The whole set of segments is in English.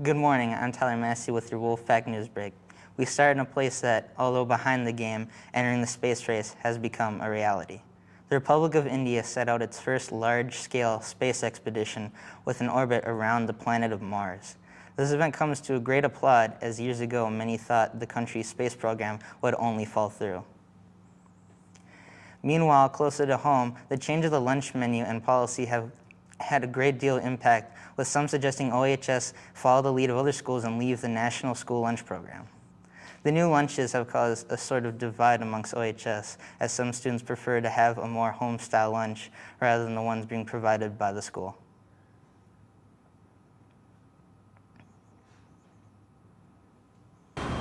Good morning, I'm Tyler Massey with your Wolf Fact News Break. We start in a place that, although behind the game, entering the space race has become a reality. The Republic of India set out its first large-scale space expedition with an orbit around the planet of Mars. This event comes to a great applaud as years ago many thought the country's space program would only fall through. Meanwhile, closer to home, the change of the lunch menu and policy have had a great deal of impact, with some suggesting OHS follow the lead of other schools and leave the national school lunch program. The new lunches have caused a sort of divide amongst OHS, as some students prefer to have a more home-style lunch rather than the ones being provided by the school.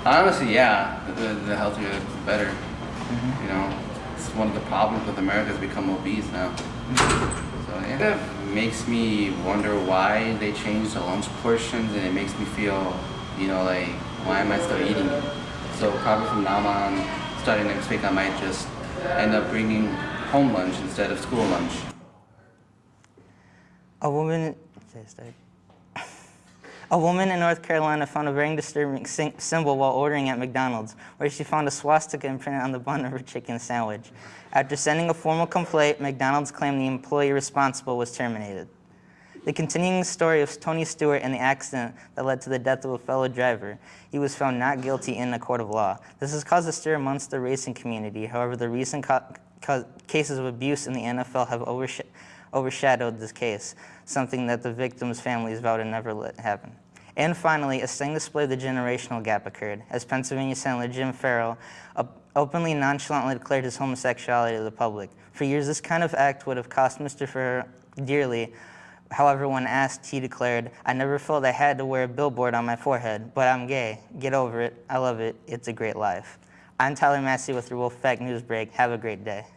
Honestly, yeah, the, the healthier, the better. Mm -hmm. You know, it's one of the problems with America has become obese now. So it makes me wonder why they changed the lunch portions, and it makes me feel, you know, like why am I still eating it? So probably from now on, starting next week, I might just end up bringing home lunch instead of school lunch. A woman. A woman in North Carolina found a very disturbing symbol while ordering at McDonald's, where she found a swastika imprinted on the bun of her chicken sandwich. After sending a formal complaint, McDonald's claimed the employee responsible was terminated. The continuing story of Tony Stewart and the accident that led to the death of a fellow driver. He was found not guilty in a court of law. This has caused a stir amongst the racing community. However, the recent cases of abuse in the NFL have oversh overshadowed this case, something that the victims' families vowed to never let happen. And finally, a sting display of the generational gap occurred, as Pennsylvania Senator Jim Ferlo openly nonchalantly declared his homosexuality to the public. For years, this kind of act would have cost Mr. Ferlo dearly. However, when asked, he declared, I never felt I had to wear a billboard on my forehead, but I'm gay. Get over it. I love it. It's a great life. I'm Tyler Massey with your Wolf Fact News Break. Have a great day.